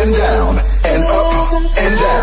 and down and up and down.